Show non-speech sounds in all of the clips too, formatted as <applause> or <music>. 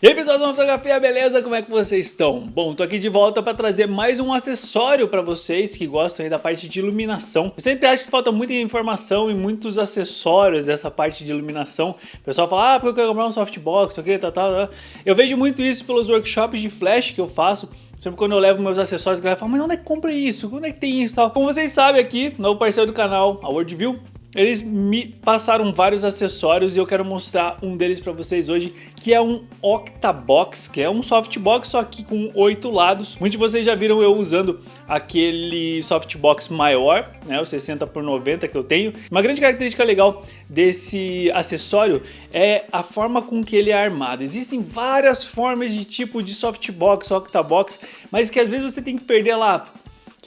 E aí pessoal da fotografia, beleza? Como é que vocês estão? Bom, tô aqui de volta para trazer mais um acessório para vocês que gostam da parte de iluminação. Eu sempre acho que falta muita informação e muitos acessórios dessa parte de iluminação. O pessoal fala, ah, porque eu quero comprar um softbox, ok, tal, tal. Eu vejo muito isso pelos workshops de flash que eu faço. Sempre quando eu levo meus acessórios, a galera fala, mas onde é que compra isso? Onde é que tem isso tal? Como vocês sabem aqui, novo parceiro do canal, a Worldview, eles me passaram vários acessórios e eu quero mostrar um deles para vocês hoje, que é um Octabox, que é um softbox só que com oito lados. Muitos de vocês já viram eu usando aquele softbox maior, né, o 60 por 90 que eu tenho. Uma grande característica legal desse acessório é a forma com que ele é armado. Existem várias formas de tipo de softbox, Octabox, mas que às vezes você tem que perder lá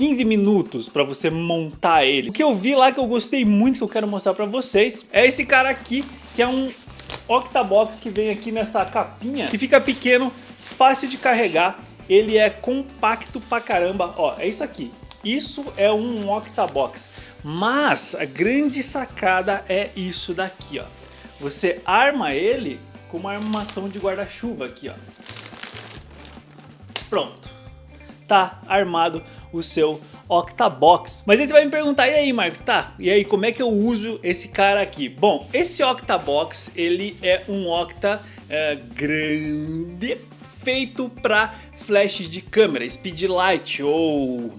15 minutos para você montar ele. O que eu vi lá que eu gostei muito, que eu quero mostrar para vocês, é esse cara aqui, que é um Octabox que vem aqui nessa capinha, que fica pequeno, fácil de carregar, ele é compacto pra caramba, ó, é isso aqui. Isso é um Octabox, mas a grande sacada é isso daqui, ó. Você arma ele com uma armação de guarda-chuva aqui, ó. Pronto. Tá armado o seu Octabox. Mas aí você vai me perguntar, e aí Marcos, tá? E aí, como é que eu uso esse cara aqui? Bom, esse Octabox, ele é um Octa é, grande, feito para flash de câmera, speedlight ou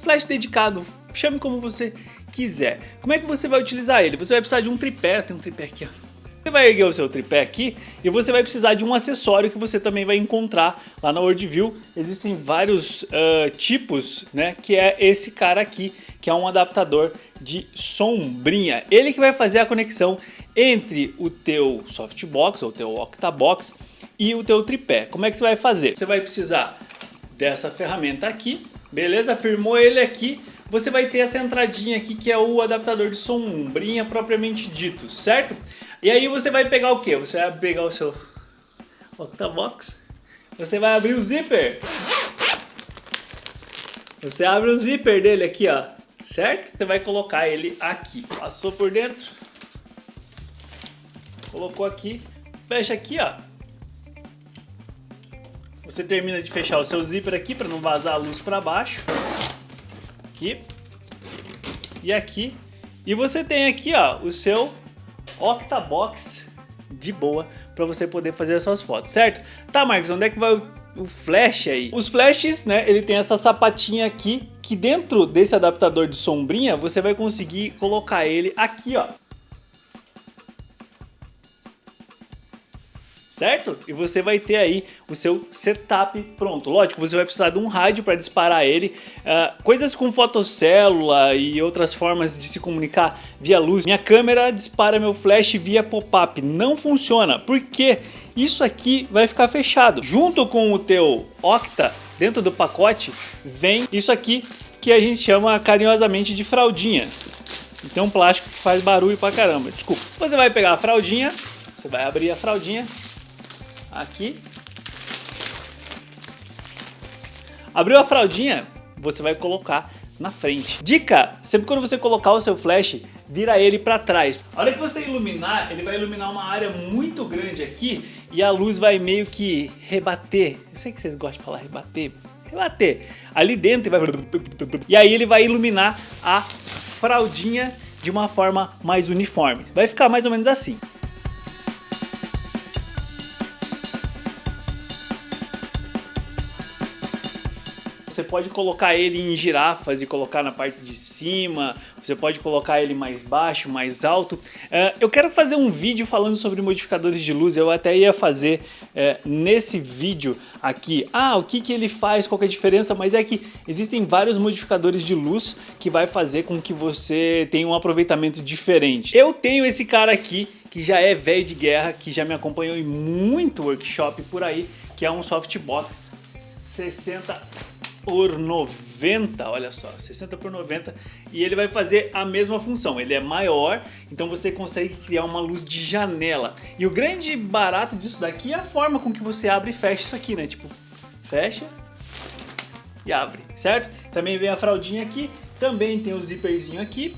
flash dedicado, chame como você quiser. Como é que você vai utilizar ele? Você vai precisar de um tripé, tem um tripé aqui ó você vai erguer o seu tripé aqui e você vai precisar de um acessório que você também vai encontrar lá na Worldview. Existem vários uh, tipos, né? Que é esse cara aqui, que é um adaptador de sombrinha. Ele que vai fazer a conexão entre o teu softbox ou teu octabox e o teu tripé. Como é que você vai fazer? Você vai precisar dessa ferramenta aqui, beleza? Firmou ele aqui, você vai ter essa entradinha aqui que é o adaptador de sombrinha propriamente dito, certo? E aí você vai pegar o que? Você vai pegar o seu Octabox, você vai abrir o zíper. Você abre o zíper dele aqui, ó, certo? Você vai colocar ele aqui. Passou por dentro, colocou aqui, fecha aqui, ó. Você termina de fechar o seu zíper aqui para não vazar a luz para baixo. Aqui. E aqui. E você tem aqui, ó, o seu Octabox de boa para você poder fazer as suas fotos, certo? Tá, Marcos, onde é que vai o, o flash aí? Os flashes, né, ele tem essa sapatinha aqui, que dentro desse adaptador de sombrinha, você vai conseguir colocar ele aqui, ó. Certo? E você vai ter aí o seu setup pronto. Lógico, você vai precisar de um rádio para disparar ele. Uh, coisas com fotocélula e outras formas de se comunicar via luz. Minha câmera dispara meu flash via pop-up. Não funciona, porque isso aqui vai ficar fechado. Junto com o teu Octa, dentro do pacote, vem isso aqui que a gente chama carinhosamente de fraldinha. Tem um plástico que faz barulho pra caramba, desculpa. Você vai pegar a fraldinha, você vai abrir a fraldinha, aqui. Abriu a fraldinha, você vai colocar na frente. Dica, sempre quando você colocar o seu flash, vira ele para trás. A hora que você iluminar, ele vai iluminar uma área muito grande aqui e a luz vai meio que rebater. Eu sei que vocês gostam de falar rebater. Rebater. Ali dentro vai... E aí ele vai iluminar a fraldinha de uma forma mais uniforme. Vai ficar mais ou menos assim. Você pode colocar ele em girafas e colocar na parte de cima, você pode colocar ele mais baixo, mais alto. Uh, eu quero fazer um vídeo falando sobre modificadores de luz, eu até ia fazer uh, nesse vídeo aqui, ah, o que, que ele faz, qual é a diferença, mas é que existem vários modificadores de luz que vai fazer com que você tenha um aproveitamento diferente. Eu tenho esse cara aqui, que já é velho de guerra, que já me acompanhou em muito workshop por aí, que é um softbox 60 por 90, olha só, 60 por 90 e ele vai fazer a mesma função, ele é maior, então você consegue criar uma luz de janela. E o grande barato disso daqui é a forma com que você abre e fecha isso aqui, né? Tipo, fecha e abre, certo? Também vem a fraldinha aqui, também tem o zíperzinho aqui,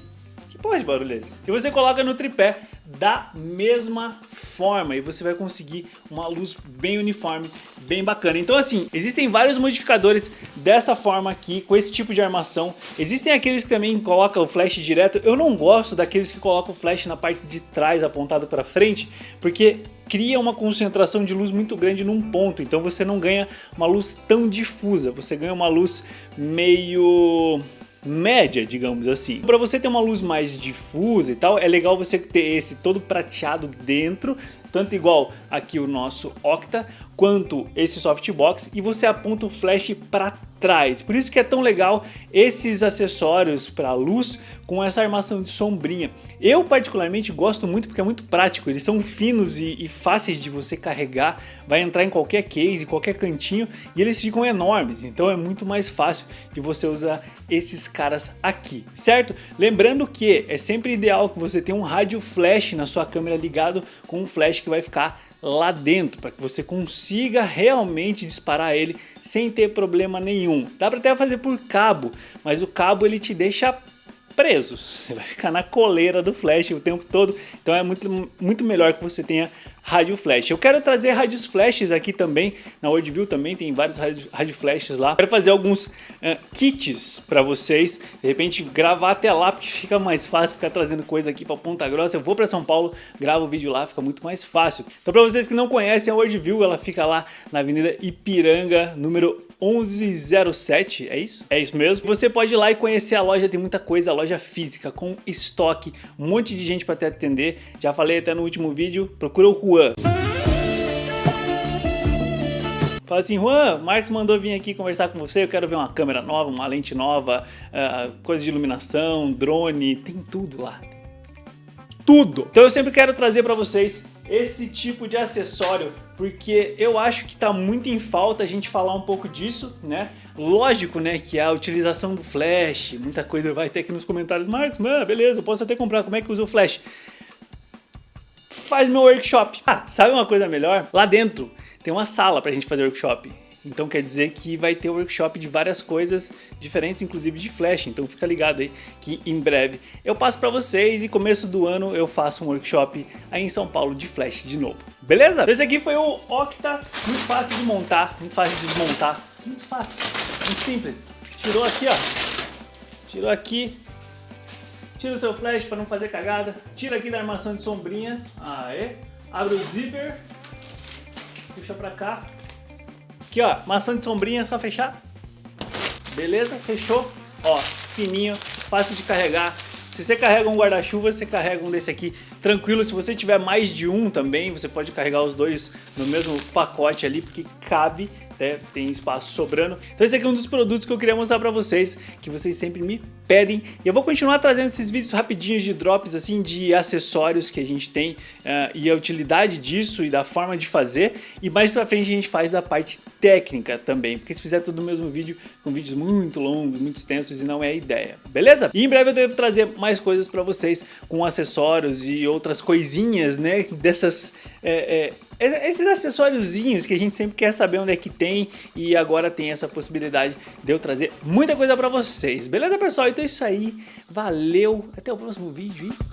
que porra de barulho é esse? E você coloca no tripé da mesma forma e você vai conseguir uma luz bem uniforme, bem bacana. Então assim, existem vários modificadores dessa forma aqui, com esse tipo de armação. Existem aqueles que também colocam o flash direto. Eu não gosto daqueles que colocam o flash na parte de trás apontado para frente, porque cria uma concentração de luz muito grande num ponto, então você não ganha uma luz tão difusa, você ganha uma luz meio média, digamos assim. Para você ter uma luz mais difusa e tal, é legal você ter esse todo prateado dentro, tanto igual aqui o nosso Octa, quanto esse softbox, e você aponta o flash para trás. Por isso que é tão legal esses acessórios para luz com essa armação de sombrinha. Eu particularmente gosto muito porque é muito prático, eles são finos e, e fáceis de você carregar, vai entrar em qualquer case, qualquer cantinho e eles ficam enormes, então é muito mais fácil de você usar esses caras aqui, certo? Lembrando que é sempre ideal que você tenha um rádio flash na sua câmera ligado com um flash que vai ficar lá dentro, para que você consiga realmente disparar ele sem ter problema nenhum. Dá para até fazer por cabo, mas o cabo ele te deixa preso, <laughs> você vai ficar na coleira do flash o tempo todo, então é muito, muito melhor que você tenha rádio flash. Eu quero trazer rádios flashes aqui também, na Worldview também tem vários rádio flashes lá. Quero fazer alguns uh, kits para vocês, de repente gravar até lá, porque fica mais fácil ficar trazendo coisa aqui para Ponta Grossa. Eu vou para São Paulo, gravo o vídeo lá, fica muito mais fácil. Então para vocês que não conhecem a Worldview, ela fica lá na Avenida Ipiranga, número 1107, é isso? É isso mesmo. Você pode ir lá e conhecer a loja, tem muita coisa, a loja física, com estoque, um monte de gente para te atender. Já falei até no último vídeo, procura o Juan. Fala assim, Juan, Marcos mandou vir aqui conversar com você, eu quero ver uma câmera nova, uma lente nova, uh, coisa de iluminação, drone, tem tudo lá. Tudo! Então eu sempre quero trazer para vocês esse tipo de acessório, porque eu acho que está muito em falta a gente falar um pouco disso, né? Lógico, né, que a utilização do flash, muita coisa vai ter aqui nos comentários, Marcos, mano, beleza, eu posso até comprar, como é que usa o flash? Faz meu workshop. Ah, sabe uma coisa melhor? Lá dentro tem uma sala pra gente fazer workshop. Então quer dizer que vai ter workshop de várias coisas diferentes, inclusive de Flash. Então fica ligado aí que em breve eu passo para vocês e começo do ano eu faço um workshop aí em São Paulo de Flash de novo. Beleza? Esse aqui foi o Octa, muito fácil de montar, muito fácil de desmontar. Muito fácil, muito simples. Tirou aqui, ó. Tirou aqui. Tira o seu flash para não fazer cagada. Tira aqui da armação de sombrinha. Aê. Abre o zíper. Puxa pra cá. Aqui, ó, maçã de sombrinha, só fechar. Beleza? Fechou. Ó, fininho, fácil de carregar. Se você carrega um guarda-chuva, você carrega um desse aqui tranquilo. Se você tiver mais de um também, você pode carregar os dois no mesmo pacote ali, porque cabe até tem espaço sobrando. Então esse aqui é um dos produtos que eu queria mostrar para vocês, que vocês sempre me pedem. E eu vou continuar trazendo esses vídeos rapidinhos de drops, assim, de acessórios que a gente tem uh, e a utilidade disso e da forma de fazer. E mais pra frente a gente faz da parte técnica também, porque se fizer tudo no mesmo vídeo, com vídeos muito longos, muito extensos e não é a ideia, beleza? E em breve eu devo trazer mais coisas para vocês com acessórios e outras coisinhas, né, <laughs> dessas... É, é, esses acessóriozinhos que a gente sempre quer saber onde é que tem e agora tem essa possibilidade de eu trazer muita coisa pra vocês. Beleza, pessoal? Então é isso aí. Valeu. Até o próximo vídeo e